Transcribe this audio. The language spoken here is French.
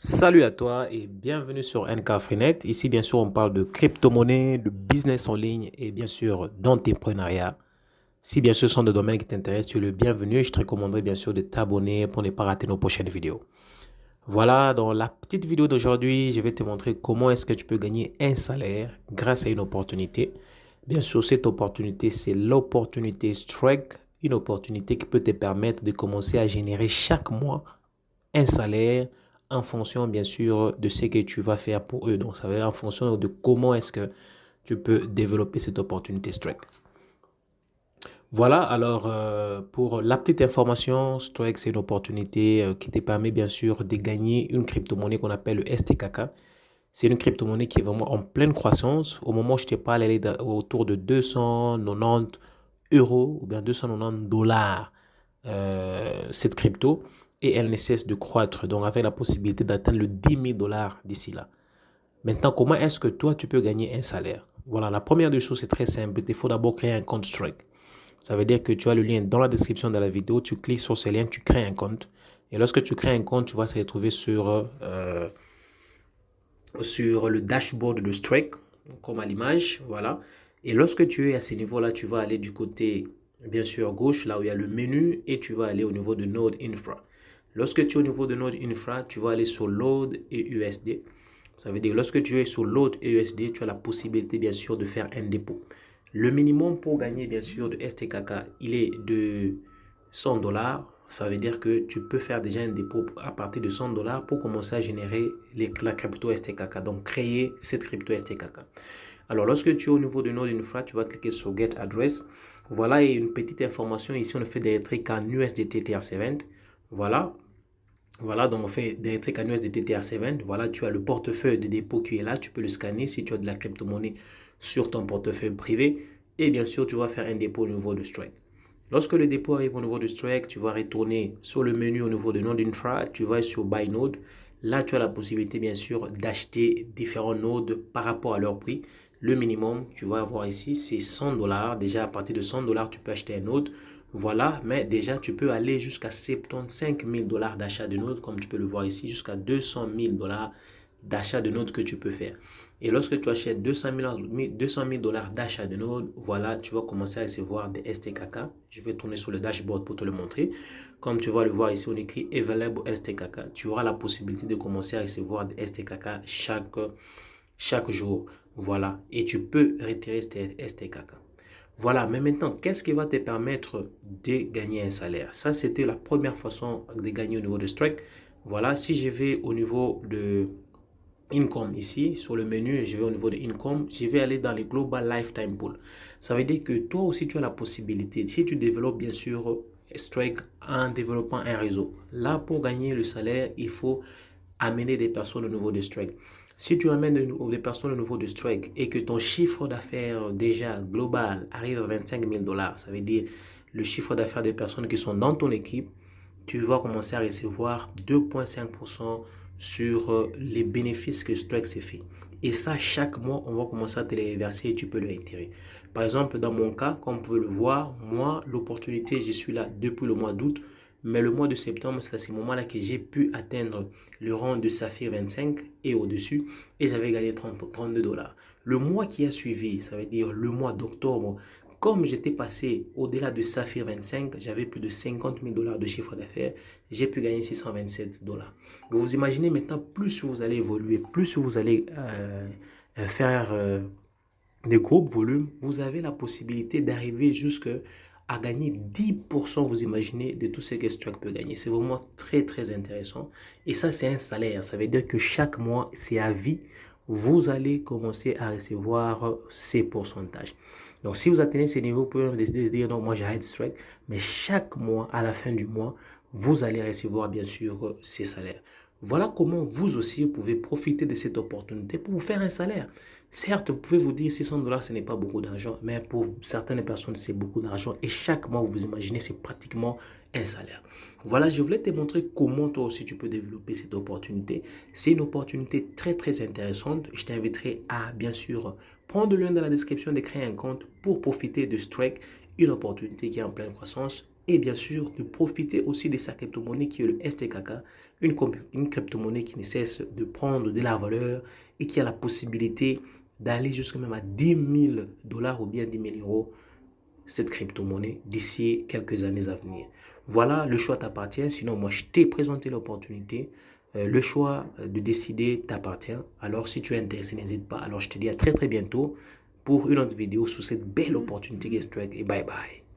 Salut à toi et bienvenue sur NK Freenet. Ici, bien sûr, on parle de crypto-monnaie, de business en ligne et bien sûr d'entrepreneuriat. Si bien sûr ce sont des domaines qui t'intéressent, tu es le bienvenu. Je te recommanderais bien sûr de t'abonner pour ne pas rater nos prochaines vidéos. Voilà, dans la petite vidéo d'aujourd'hui, je vais te montrer comment est-ce que tu peux gagner un salaire grâce à une opportunité. Bien sûr, cette opportunité, c'est l'opportunité Strike, une opportunité qui peut te permettre de commencer à générer chaque mois un salaire en fonction, bien sûr, de ce que tu vas faire pour eux. Donc, ça va être en fonction de comment est-ce que tu peux développer cette opportunité Strike. Voilà, alors euh, pour la petite information, Strike, c'est une opportunité euh, qui te permet bien sûr de gagner une crypto-monnaie qu'on appelle le STKK. C'est une crypto-monnaie qui est vraiment en pleine croissance. Au moment où je te parle, elle est autour de 290 euros ou bien 290 dollars euh, cette crypto et elle ne cesse de croître, donc avec la possibilité d'atteindre le 10 000 dollars d'ici là. Maintenant, comment est-ce que toi, tu peux gagner un salaire? Voilà, la première des choses, c'est très simple. Il faut d'abord créer un compte Strike. Ça veut dire que tu as le lien dans la description de la vidéo, tu cliques sur ce lien, tu crées un compte. Et lorsque tu crées un compte, tu vas se retrouver sur, euh, sur le dashboard de Strike, comme à l'image, voilà. Et lorsque tu es à ce niveau-là, tu vas aller du côté, bien sûr, gauche, là où il y a le menu, et tu vas aller au niveau de Node Infra. Lorsque tu es au niveau de Node Infra, tu vas aller sur Load et USD. Ça veut dire lorsque tu es sur Load et USD, tu as la possibilité bien sûr de faire un dépôt. Le minimum pour gagner bien sûr de STKK, il est de 100 dollars. Ça veut dire que tu peux faire déjà un dépôt à partir de 100 dollars pour commencer à générer la crypto STKK. Donc créer cette crypto STKK. Alors lorsque tu es au niveau de Node Infra, tu vas cliquer sur Get Address. Voilà une petite information. Ici, on fait des trucs en USDT TRC20. Voilà. Voilà, donc on fait des USDT TRC20. Voilà, tu as le portefeuille de dépôt qui est là. Tu peux le scanner si tu as de la crypto-monnaie sur ton portefeuille privé. Et bien sûr, tu vas faire un dépôt au niveau de Strike. Lorsque le dépôt arrive au niveau de Strike, tu vas retourner sur le menu au niveau de Node Infra. Tu vas sur Buy Node. Là, tu as la possibilité, bien sûr, d'acheter différents nodes par rapport à leur prix. Le minimum, tu vas voir ici, c'est 100 dollars. Déjà, à partir de 100 dollars, tu peux acheter un node. Voilà, mais déjà, tu peux aller jusqu'à 75 000 dollars d'achat de nodes, comme tu peux le voir ici, jusqu'à 200 000 dollars d'achat de nodes que tu peux faire. Et lorsque tu achètes 200 000 dollars d'achat de nodes, voilà, tu vas commencer à recevoir des STKK. Je vais tourner sur le dashboard pour te le montrer. Comme tu vas le voir ici, on écrit Available STKK. Tu auras la possibilité de commencer à recevoir des STKK chaque jour. Voilà, et tu peux retirer STKK. Voilà, mais maintenant, qu'est-ce qui va te permettre de gagner un salaire? Ça, c'était la première façon de gagner au niveau de Strike. Voilà, si je vais au niveau de Income ici, sur le menu, je vais au niveau de Income, je vais aller dans les Global Lifetime Pool. Ça veut dire que toi aussi, tu as la possibilité, si tu développes bien sûr Strike en développant un réseau. Là, pour gagner le salaire, il faut amener des personnes au niveau de Strike. Si tu amènes des personnes au niveau de Strike et que ton chiffre d'affaires déjà global arrive à 25 000 dollars, ça veut dire le chiffre d'affaires des personnes qui sont dans ton équipe, tu vas commencer à recevoir 2,5% sur euh, les bénéfices que Strike s'est fait. Et ça, chaque mois, on va commencer à te les reverser et tu peux le retirer. Par exemple, dans mon cas, comme vous pouvez le voir, moi, l'opportunité, je suis là depuis le mois d'août. Mais le mois de septembre, c'est à ce moment-là que j'ai pu atteindre le rang de Saphir 25 et au-dessus. Et j'avais gagné 30, 32 dollars. Le mois qui a suivi, ça veut dire le mois d'octobre, comme j'étais passé au-delà de Saphir 25, j'avais plus de 50 000 dollars de chiffre d'affaires. J'ai pu gagner 627 dollars. Vous imaginez maintenant, plus vous allez évoluer, plus vous allez euh, euh, faire euh, des groupes volumes, vous avez la possibilité d'arriver jusqu'à à gagner 10%, vous imaginez, de tout ce que Strike peut gagner. C'est vraiment très, très intéressant. Et ça, c'est un salaire. Ça veut dire que chaque mois, c'est à vie. Vous allez commencer à recevoir ces pourcentages. Donc, si vous atteignez ces niveaux, vous pouvez décider de dire, non, moi, j'arrête Strike. Mais chaque mois, à la fin du mois, vous allez recevoir, bien sûr, ces salaires. Voilà comment vous aussi, vous pouvez profiter de cette opportunité pour vous faire un salaire. Certes, vous pouvez vous dire 600 dollars, ce n'est pas beaucoup d'argent, mais pour certaines personnes, c'est beaucoup d'argent. Et chaque mois, vous imaginez, c'est pratiquement un salaire. Voilà, je voulais te montrer comment toi aussi tu peux développer cette opportunité. C'est une opportunité très très intéressante. Je t'inviterai à bien sûr prendre le lien dans la description de créer un compte pour profiter de Strike, une opportunité qui est en pleine croissance. Et bien sûr de profiter aussi de sa crypto-monnaie qui est le STKK, une, une crypto-monnaie qui ne cesse de prendre de la valeur et qui a la possibilité d'aller jusqu'à même à 10 000 dollars ou bien 10 000 euros cette crypto-monnaie d'ici quelques années à venir. Voilà, le choix t'appartient. Sinon, moi, je t'ai présenté l'opportunité. Euh, le choix de décider t'appartient. Alors, si tu es intéressé, n'hésite pas. Alors, je te dis à très, très bientôt pour une autre vidéo sur cette belle opportunité Guest Et bye bye.